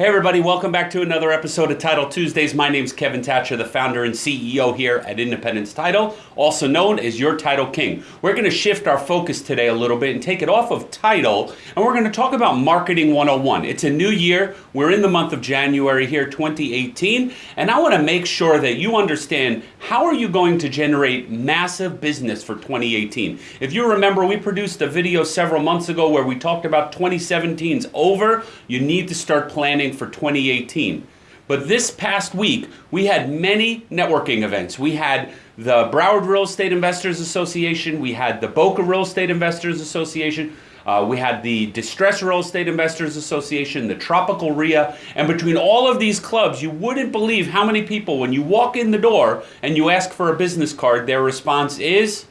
Hey, everybody, welcome back to another episode of Title Tuesdays. My name's Kevin Thatcher, the founder and CEO here at Independence Title, also known as Your Title King. We're going to shift our focus today a little bit and take it off of title, and we're going to talk about Marketing 101. It's a new year. We're in the month of January here, 2018, and I want to make sure that you understand how are you going to generate massive business for 2018. If you remember, we produced a video several months ago where we talked about 2017's over. You need to start planning for 2018. But this past week, we had many networking events. We had the Broward Real Estate Investors Association, we had the Boca Real Estate Investors Association, uh, we had the Distress Real Estate Investors Association, the Tropical RIA, and between all of these clubs, you wouldn't believe how many people, when you walk in the door and you ask for a business card, their response is,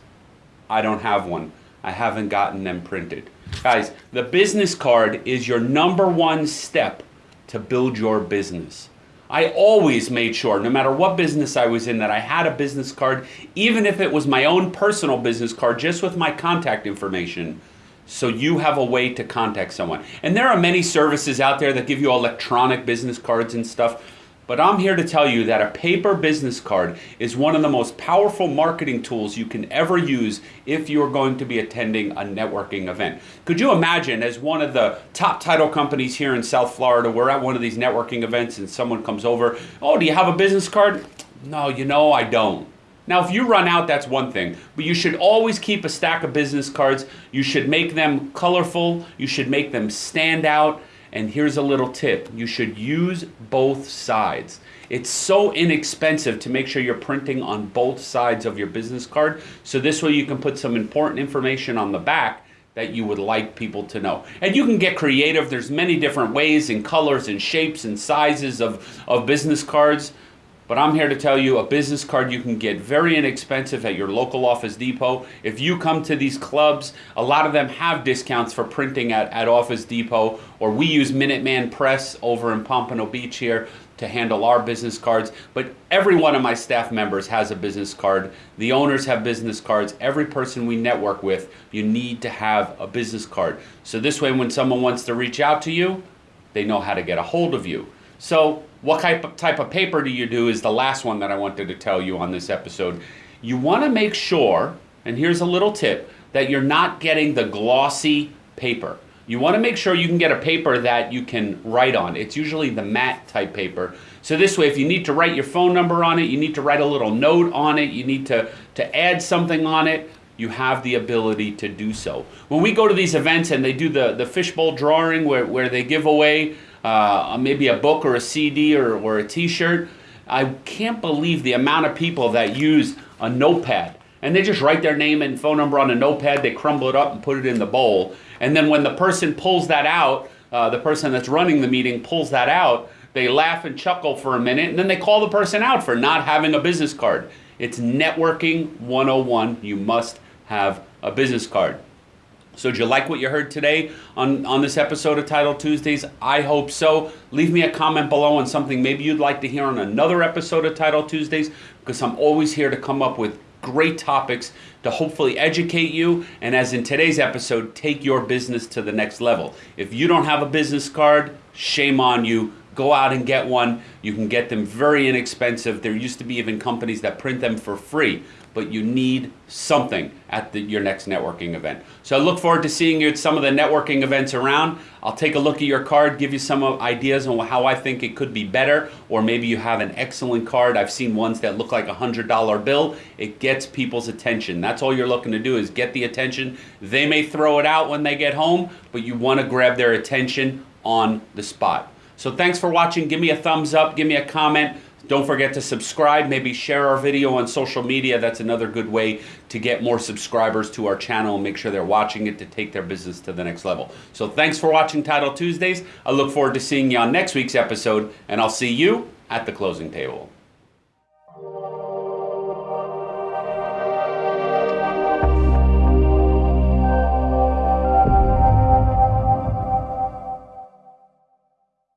I don't have one. I haven't gotten them printed. Guys, the business card is your number one step to build your business. I always made sure, no matter what business I was in, that I had a business card, even if it was my own personal business card, just with my contact information, so you have a way to contact someone. And there are many services out there that give you electronic business cards and stuff. But I'm here to tell you that a paper business card is one of the most powerful marketing tools you can ever use if you're going to be attending a networking event. Could you imagine, as one of the top title companies here in South Florida, we're at one of these networking events and someone comes over, oh, do you have a business card? No, you know, I don't. Now, if you run out, that's one thing, but you should always keep a stack of business cards. You should make them colorful, you should make them stand out, and here's a little tip you should use both sides. It's so inexpensive to make sure you're printing on both sides of your business card. So this way you can put some important information on the back that you would like people to know. And you can get creative. There's many different ways and colors and shapes and sizes of, of business cards. But I'm here to tell you a business card you can get very inexpensive at your local Office Depot. If you come to these clubs, a lot of them have discounts for printing at, at Office Depot, or we use Minuteman Press over in Pompano Beach here to handle our business cards. But every one of my staff members has a business card. The owners have business cards. Every person we network with, you need to have a business card. So this way, when someone wants to reach out to you, they know how to get a hold of you. So what type of, type of paper do you do is the last one that I wanted to tell you on this episode. You want to make sure, and here's a little tip, that you're not getting the glossy paper. You want to make sure you can get a paper that you can write on. It's usually the matte type paper. So this way, if you need to write your phone number on it, you need to write a little note on it, you need to, to add something on it, you have the ability to do so. When we go to these events and they do the, the fishbowl drawing where, where they give away uh, maybe a book or a CD or, or a t-shirt. I can't believe the amount of people that use a notepad and they just write their name and phone number on a notepad, they crumble it up and put it in the bowl. And then when the person pulls that out, uh, the person that's running the meeting pulls that out, they laugh and chuckle for a minute and then they call the person out for not having a business card. It's networking 101. You must have a business card. So, did you like what you heard today on, on this episode of Title Tuesdays? I hope so. Leave me a comment below on something maybe you'd like to hear on another episode of Title Tuesdays because I'm always here to come up with great topics to hopefully educate you and, as in today's episode, take your business to the next level. If you don't have a business card, shame on you. Go out and get one. You can get them very inexpensive. There used to be even companies that print them for free but you need something at the, your next networking event. So I look forward to seeing you at some of the networking events around. I'll take a look at your card, give you some ideas on how I think it could be better, or maybe you have an excellent card. I've seen ones that look like a $100 bill. It gets people's attention. That's all you're looking to do is get the attention. They may throw it out when they get home, but you want to grab their attention on the spot. So thanks for watching. Give me a thumbs up, give me a comment. Don't forget to subscribe, maybe share our video on social media. That's another good way to get more subscribers to our channel and make sure they're watching it to take their business to the next level. So thanks for watching Title Tuesdays. I look forward to seeing you on next week's episode, and I'll see you at the closing table.